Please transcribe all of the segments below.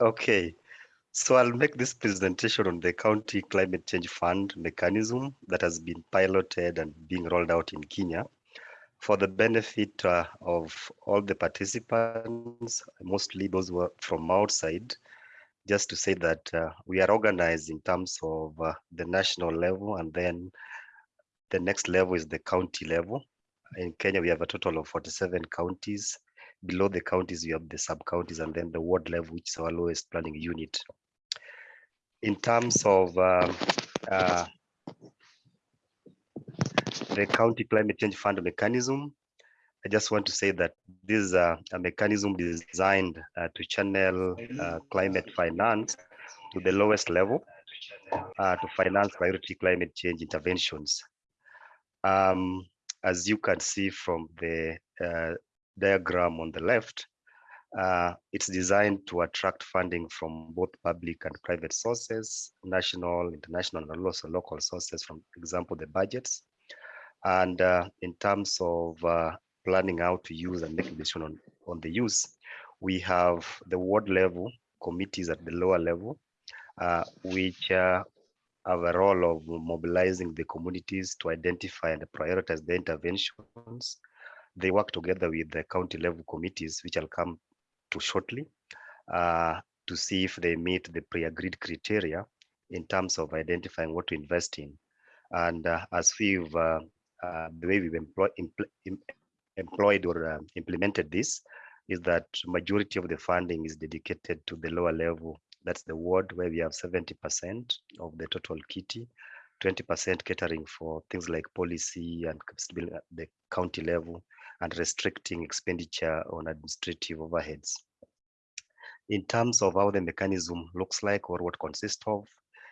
Okay, so I'll make this presentation on the County Climate Change Fund mechanism that has been piloted and being rolled out in Kenya for the benefit uh, of all the participants, mostly those who are from outside, just to say that uh, we are organized in terms of uh, the national level and then the next level is the county level. In Kenya, we have a total of 47 counties. Below the counties, we have the sub-counties and then the ward level, which is our lowest planning unit. In terms of um, uh, the County Climate Change Fund mechanism, I just want to say that this is a, a mechanism designed uh, to channel uh, climate finance to the lowest level uh, to finance priority climate change interventions. Um, as you can see from the uh, diagram on the left, uh, it's designed to attract funding from both public and private sources, national, international, and also local sources, from example, the budgets. And uh, in terms of uh, planning how to use and making decision on, on the use, we have the ward level committees at the lower level, uh, which uh, have a role of mobilizing the communities to identify and prioritize the interventions. They work together with the county level committees, which I'll come to shortly, uh, to see if they meet the pre-agreed criteria in terms of identifying what to invest in. And uh, as we've, uh, uh the way we've employ, employed or uh, implemented this, is that majority of the funding is dedicated to the lower level that's the ward where we have 70% of the total kitty, 20% catering for things like policy and at the county level and restricting expenditure on administrative overheads. In terms of how the mechanism looks like or what consists of,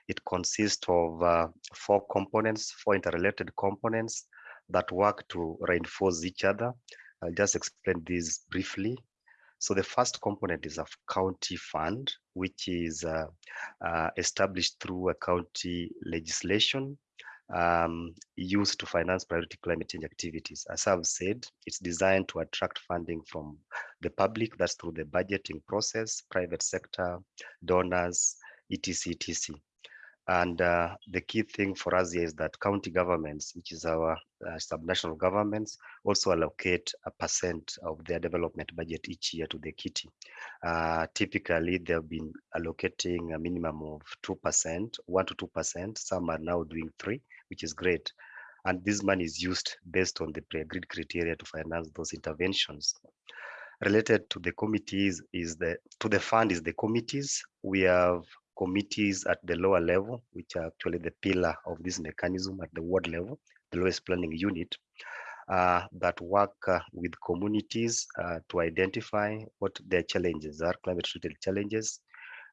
it consists of uh, four components, four interrelated components that work to reinforce each other. I'll just explain this briefly. So the first component is a county fund, which is uh, uh, established through a county legislation um, used to finance priority climate change activities. As I've said, it's designed to attract funding from the public, that's through the budgeting process, private sector, donors, etc, etc. And uh, the key thing for us here is that county governments, which is our uh, subnational governments, also allocate a percent of their development budget each year to the kitty. Uh, typically, they've been allocating a minimum of 2%, 1 to 2%. Some are now doing 3 which is great. And this money is used based on the pre-agreed criteria to finance those interventions related to the committees is the to the fund is the committees we have committees at the lower level, which are actually the pillar of this mechanism at the ward level, the lowest planning unit, uh, that work uh, with communities uh, to identify what their challenges are, climate-related challenges,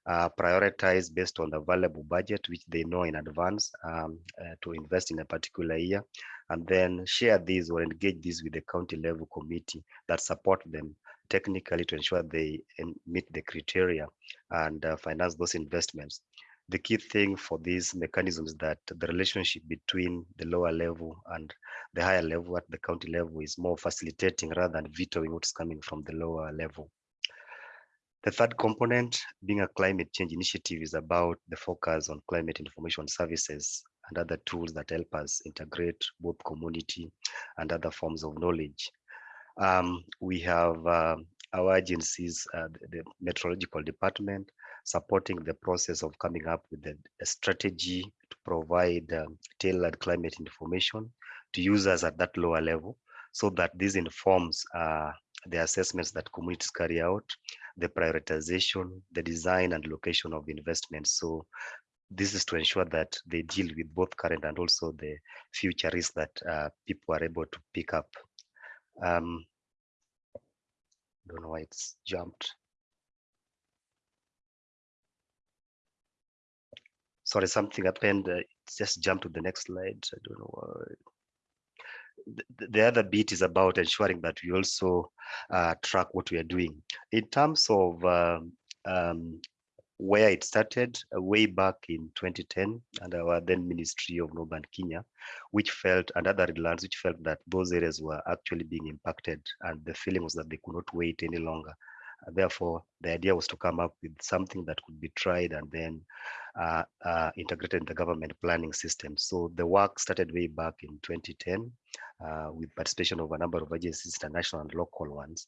uh, prioritize based on the available budget, which they know in advance um, uh, to invest in a particular year, and then share these or engage these with the county level committee that support them technically to ensure they meet the criteria and uh, finance those investments. The key thing for these mechanisms is that the relationship between the lower level and the higher level at the county level is more facilitating rather than vetoing what's coming from the lower level. The third component, being a climate change initiative, is about the focus on climate information services and other tools that help us integrate both community and other forms of knowledge um, we have uh, our agencies, uh, the, meteorological department, supporting the process of coming up with a, a strategy to provide um, tailored climate information to users at that lower level so that this informs uh, the assessments that communities carry out, the prioritization, the design and location of investments. So this is to ensure that they deal with both current and also the future risks that uh, people are able to pick up um, don't know why it's jumped. Sorry, something happened. Uh, just jumped to the next slide. I don't know why. The, the other bit is about ensuring that we also uh, track what we are doing. In terms of um, um, where it started uh, way back in 2010 and our then Ministry of Northern Kenya, which felt, and other lands, which felt that those areas were actually being impacted and the feeling was that they could not wait any longer. Therefore, the idea was to come up with something that could be tried and then uh, uh, integrated in the government planning system. So the work started way back in 2010 uh, with participation of a number of agencies, international and local ones.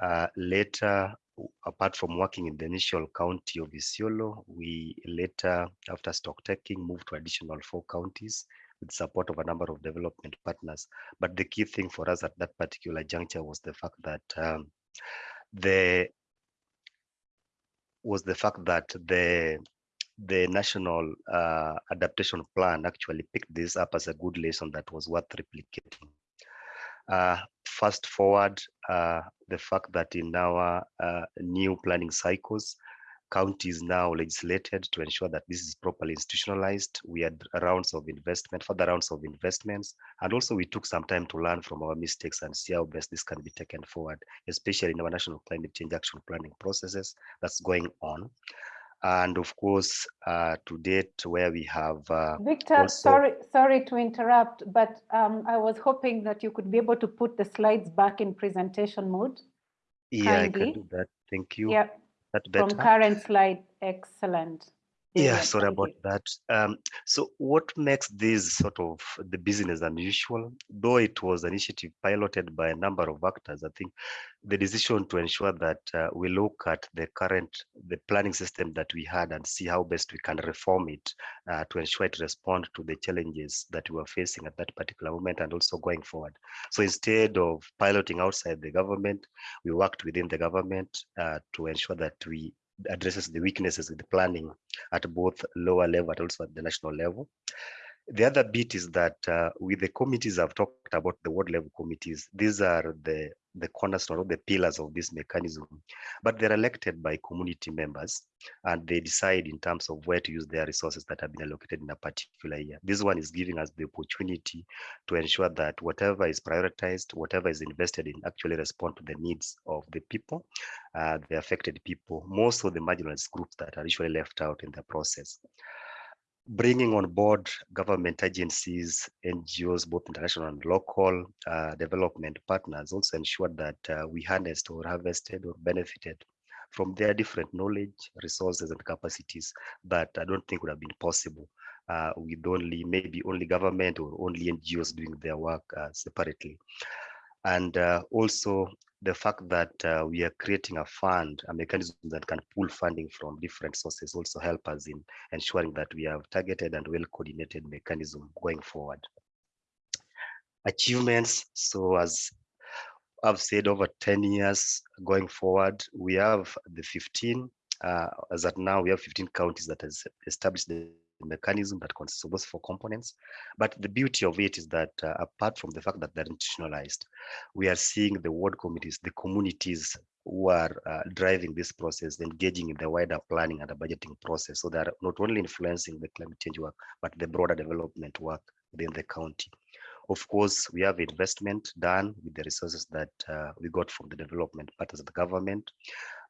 Uh, later, apart from working in the initial county of Isiolo, we later, after stock taking, moved to additional four counties with support of a number of development partners. But the key thing for us at that particular juncture was the fact that um, the was the fact that the the national uh, adaptation plan actually picked this up as a good lesson that was worth replicating. Uh, fast forward, uh, the fact that in our uh, new planning cycles, counties now legislated to ensure that this is properly institutionalized. We had rounds of investment, further rounds of investments, and also we took some time to learn from our mistakes and see how best this can be taken forward, especially in our national climate change action planning processes that's going on. And of course, uh, to date, where we have uh, Victor, also... sorry, sorry to interrupt, but um, I was hoping that you could be able to put the slides back in presentation mode. Yeah, kindly. I can do that. Thank you. Yeah, from current slide, excellent. Yeah, sorry about that. Um, so what makes this sort of the business unusual, though it was an initiative piloted by a number of actors, I think the decision to ensure that uh, we look at the current, the planning system that we had and see how best we can reform it uh, to ensure it respond to the challenges that we were facing at that particular moment and also going forward. So instead of piloting outside the government, we worked within the government uh, to ensure that we addresses the weaknesses in the planning at both lower level but also at the national level. The other bit is that uh, with the committees I've talked about, the ward level committees, these are the, the cornerstone of the pillars of this mechanism, but they're elected by community members and they decide in terms of where to use their resources that have been allocated in a particular year. This one is giving us the opportunity to ensure that whatever is prioritized, whatever is invested in actually respond to the needs of the people, uh, the affected people, most of the marginalized groups that are usually left out in the process bringing on board government agencies, NGOs, both international and local uh, development partners also ensured that uh, we harnessed or harvested or benefited from their different knowledge, resources, and capacities that I don't think would have been possible uh, with only maybe only government or only NGOs doing their work uh, separately. And uh, also the fact that uh, we are creating a fund, a mechanism that can pull funding from different sources also help us in ensuring that we have targeted and well-coordinated mechanism going forward. Achievements, so as I've said over 10 years going forward, we have the 15, uh, as at now we have 15 counties that has established the mechanism that consists of those four components. But the beauty of it is that uh, apart from the fact that they're institutionalized, we are seeing the ward committees, the communities who are uh, driving this process, engaging in the wider planning and the budgeting process. So they're not only influencing the climate change work, but the broader development work within the county. Of course, we have investment done with the resources that uh, we got from the development partners of the government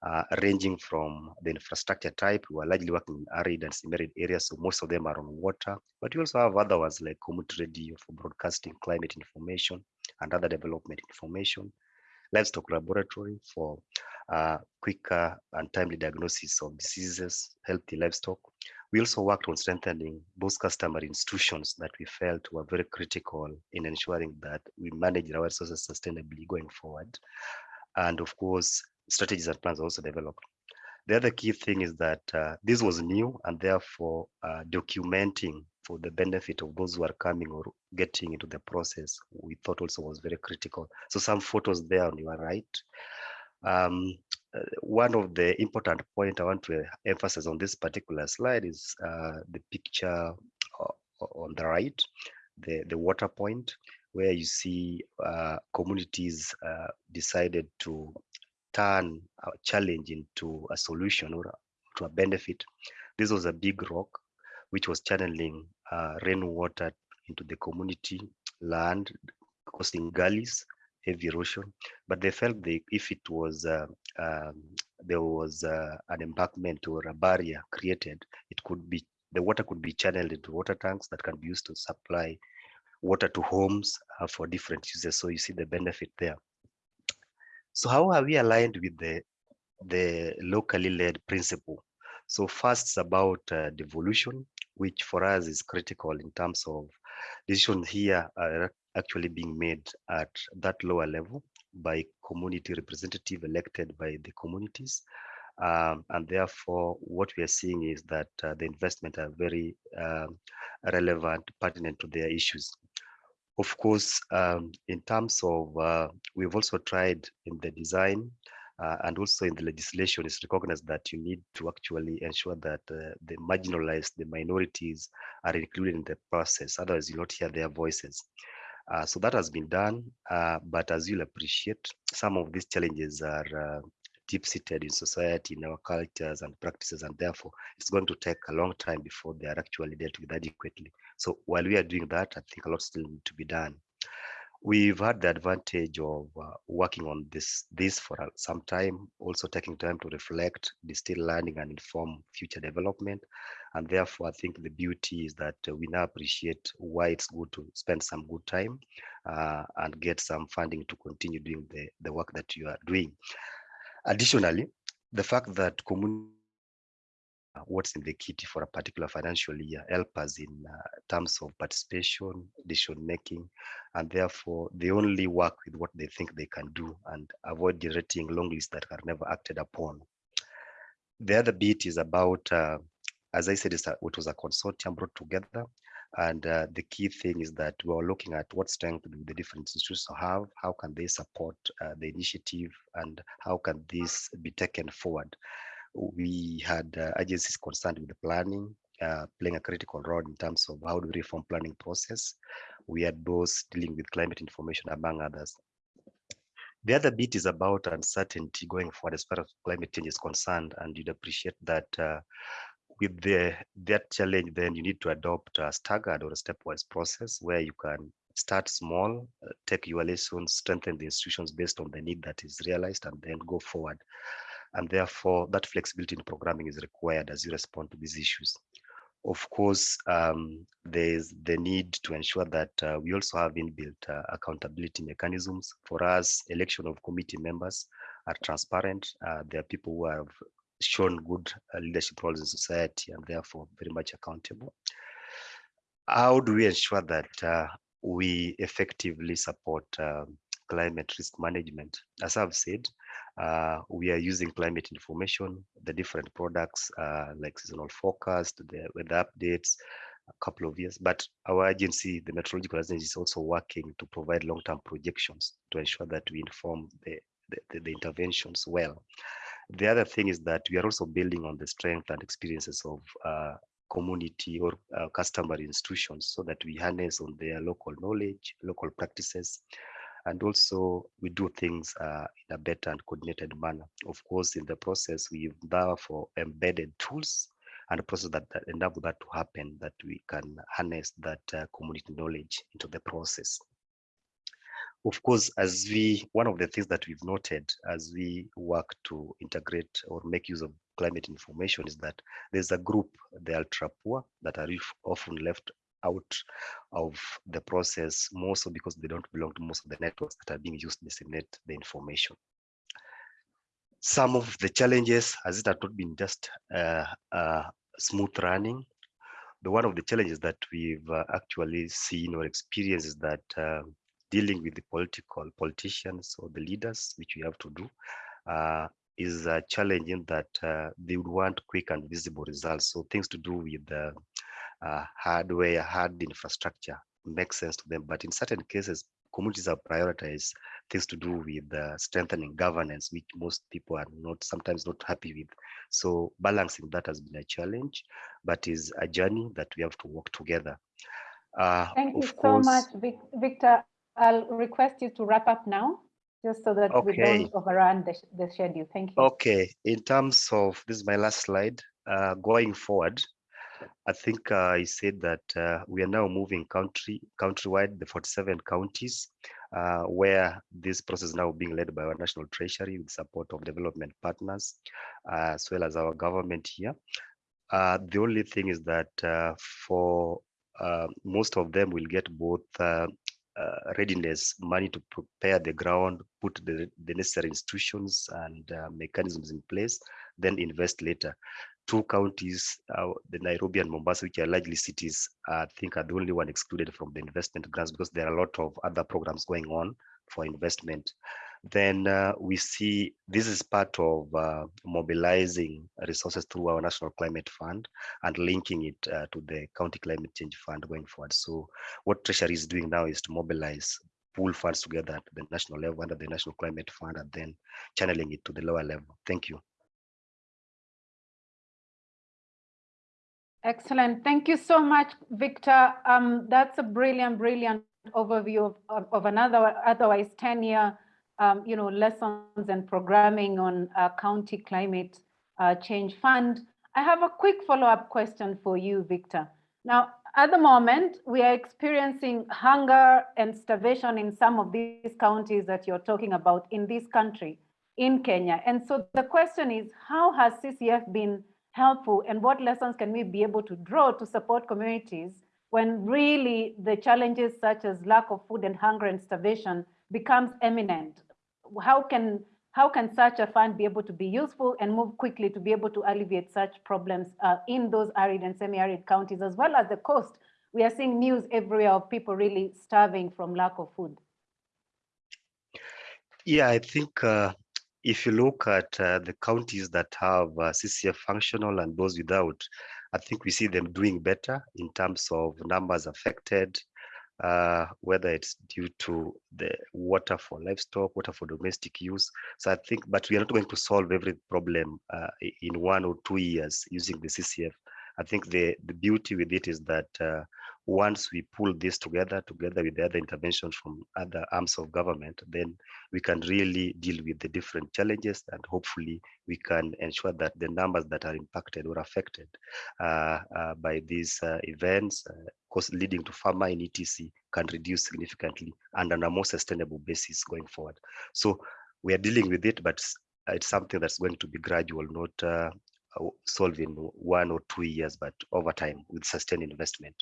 uh, ranging from the infrastructure type. We are largely working in arid and semi-arid areas, so most of them are on water. But we also have other ones like community radio for broadcasting climate information and other development information, livestock laboratory for uh, quicker and timely diagnosis of diseases, healthy livestock. We also worked on strengthening those customary institutions that we felt were very critical in ensuring that we manage our resources sustainably going forward. And of course, strategies and plans also developed. The other key thing is that uh, this was new and therefore uh, documenting for the benefit of those who are coming or getting into the process, we thought also was very critical. So some photos there on your right. Um, uh, one of the important point I want to emphasize on this particular slide is uh, the picture uh, on the right, the, the water point, where you see uh, communities decided to turn a challenge into a solution or to a benefit. This was a big rock which was channeling uh, rainwater into the community land, causing gullies, heavy erosion. But they felt they, if it was uh, um, there was uh, an embankment or a barrier created, it could be the water could be channeled into water tanks that can be used to supply water to homes uh, for different uses. So you see the benefit there. So how are we aligned with the the locally led principle. So first it's about uh, devolution, which for us is critical in terms of decisions here are actually being made at that lower level by community representative elected by the communities. Um, and therefore, what we are seeing is that uh, the investment are very um, relevant, pertinent to their issues. Of course, um, in terms of, uh, we've also tried in the design uh, and also in the legislation, it's recognized that you need to actually ensure that uh, the marginalized, the minorities are included in the process. Otherwise, you not hear their voices. Uh, so that has been done, uh, but as you'll appreciate, some of these challenges are uh, deep-seated in society, in our cultures and practices, and therefore it's going to take a long time before they are actually dealt with adequately. So while we are doing that, I think a lot still need to be done. We've had the advantage of uh, working on this this for some time, also taking time to reflect, distill learning and inform future development. And therefore, I think the beauty is that uh, we now appreciate why it's good to spend some good time uh, and get some funding to continue doing the, the work that you are doing. Additionally, the fact that community what's in the kitty for a particular financial year help us in uh, terms of participation, decision making, and therefore they only work with what they think they can do and avoid generating long lists that are never acted upon. The other bit is about, uh, as I said, it was a consortium brought together. And uh, the key thing is that we are looking at what strength do the different institutions have, how can they support uh, the initiative, and how can this be taken forward we had uh, agencies concerned with the planning, uh, playing a critical role in terms of how we reform planning process. We had those dealing with climate information, among others. The other bit is about uncertainty going forward as far as climate change is concerned, and you'd appreciate that uh, with the that challenge, then you need to adopt a staggered or a stepwise process where you can start small, uh, take your lessons, strengthen the institutions based on the need that is realized, and then go forward and therefore that flexibility in programming is required as you respond to these issues. Of course, um, there's the need to ensure that uh, we also have inbuilt uh, accountability mechanisms. For us, election of committee members are transparent. Uh, there are people who have shown good uh, leadership roles in society and therefore very much accountable. How do we ensure that uh, we effectively support um, climate risk management? As I've said, uh, we are using climate information, the different products uh, like seasonal forecast, the weather updates, a couple of years. But our agency, the Meteorological Agency, is also working to provide long-term projections to ensure that we inform the, the, the, interventions well. The other thing is that we are also building on the strength and experiences of uh, community or uh, customary institutions so that we harness on their local knowledge, local practices, and also we do things uh, in a better and coordinated manner. Of course, in the process, we've therefore embedded tools and a process that, that enable that to happen, that we can harness that uh, community knowledge into the process. Of course, as we, one of the things that we've noted as we work to integrate or make use of climate information is that there's a group, the ultra poor, that are often left out of the process more so because they don't belong to most of the networks that are being used to disseminate the information. Some of the challenges, as it had not been just uh, uh, smooth running, the one of the challenges that we've uh, actually seen or experienced is that uh, dealing with the political politicians or the leaders, which we have to do, uh, is challenging that uh, they would want quick and visible results. So things to do with uh, hardware, hard infrastructure makes sense to them. But in certain cases, communities have prioritized things to do with uh, strengthening governance, which most people are not sometimes not happy with. So balancing that has been a challenge, but is a journey that we have to work together. Uh, Thank you so much, Victor. I'll request you to wrap up now, just so that okay. we don't overrun the, the schedule. Thank you. Okay. In terms of this is my last slide. Uh, going forward, I think uh, I said that uh, we are now moving country countrywide, the 47 counties, uh, where this process is now being led by our national treasury with support of development partners, uh, as well as our government here. Uh, the only thing is that uh, for most of them will get both uh, readiness, money to prepare the ground, put the, the necessary institutions and uh, mechanisms in place, then invest later. Two counties, uh, the Nairobi and Mombasa, which are largely cities, I think are the only one excluded from the investment grants because there are a lot of other programs going on for investment then uh, we see this is part of uh, mobilizing resources through our National Climate Fund and linking it uh, to the County Climate Change Fund going forward. So what Treasury is doing now is to mobilize pool funds together at the national level under the National Climate Fund and then channeling it to the lower level. Thank you. Excellent. Thank you so much, Victor. Um, that's a brilliant, brilliant overview of, of, of another otherwise 10 year um, you know, lessons and programming on uh, County Climate uh, Change Fund. I have a quick follow-up question for you, Victor. Now, at the moment, we are experiencing hunger and starvation in some of these counties that you're talking about in this country, in Kenya. And so the question is, how has CCF been helpful and what lessons can we be able to draw to support communities when really the challenges such as lack of food and hunger and starvation becomes eminent how can how can such a fund be able to be useful and move quickly to be able to alleviate such problems uh, in those arid and semi-arid counties as well as the coast? We are seeing news everywhere of people really starving from lack of food. Yeah, I think uh, if you look at uh, the counties that have uh, CCF functional and those without, I think we see them doing better in terms of numbers affected, uh, whether it's due to the water for livestock, water for domestic use. So I think, but we are not going to solve every problem uh, in one or two years using the CCF. I think the, the beauty with it is that uh, once we pull this together, together with the other interventions from other arms of government, then we can really deal with the different challenges and hopefully we can ensure that the numbers that are impacted or affected uh, uh, by these uh, events, uh, leading to farmer in ETC can reduce significantly and on a more sustainable basis going forward. So we are dealing with it, but it's something that's going to be gradual, not solved in one or two years, but over time with sustained investment.